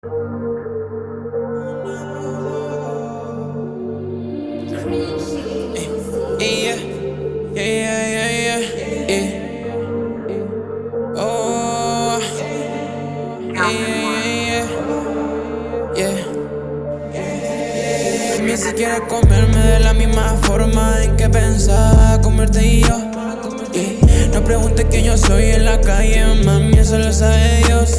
Ni siquiera comerme de la misma forma en que pensaba comerte y yo. Yeah. No preguntes quién yo soy en la calle, mami, eso lo sabe Dios.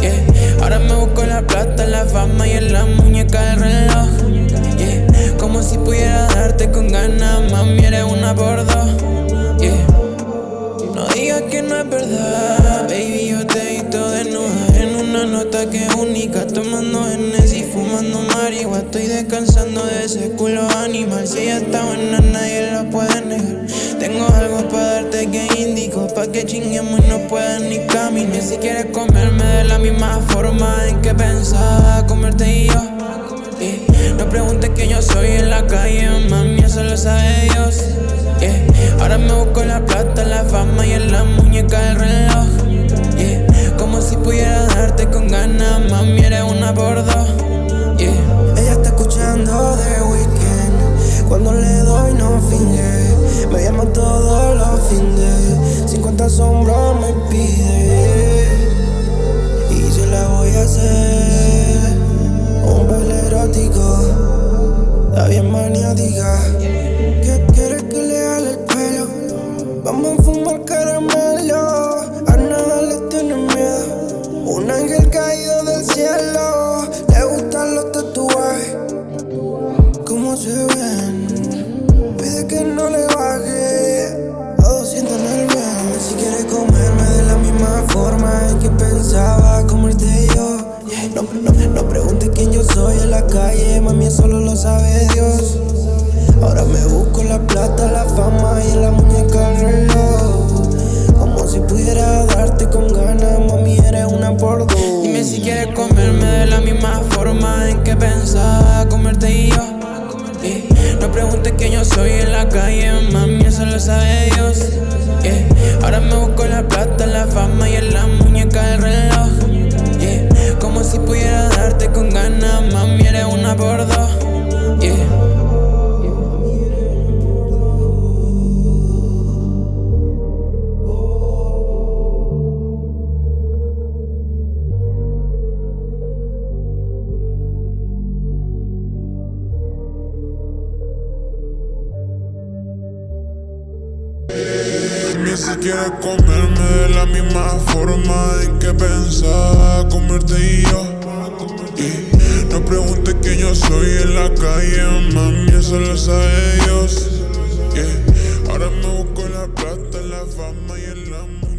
Yeah. Ahora me busco la plata, la fama y en la muñeca del reloj. Yeah. Como si pudiera darte con ganas, mami, eres una por dos. Yeah. No digas que no es verdad, baby, yo te he visto desnuda En una nota que es única, tomando y fumando marihuana Estoy descansando de ese culo animal Si ella está buena nadie la puede negar Tengo algo para que chinguemos y no puedas ni caminar Si quieres comerme de la misma forma en que pensaba comerte y yo No preguntes que yo soy en la calle, mami, eso lo sabe Dios Ahora me busco la plata, la fama y en la muñeca del reloj. Como si pudiera darte con ganas, mami, eres una por dos. Ella está escuchando The Weeknd. Cuando le doy, no finge. Me llama todos los 50 sombras me pide. Y se la voy a hacer. Un baile erótico. Está bien maniática. ¿Qué quieres que le haga el pelo? Vamos a fumar caramelo. Ahora me busco la plata, la fama Ni siquiera comerme de la misma forma en que pensaba comerte y yo. No preguntes quién yo soy en la calle, mami, eso lo sabe Dios. Ahora me busco la plata, la fama y el amor.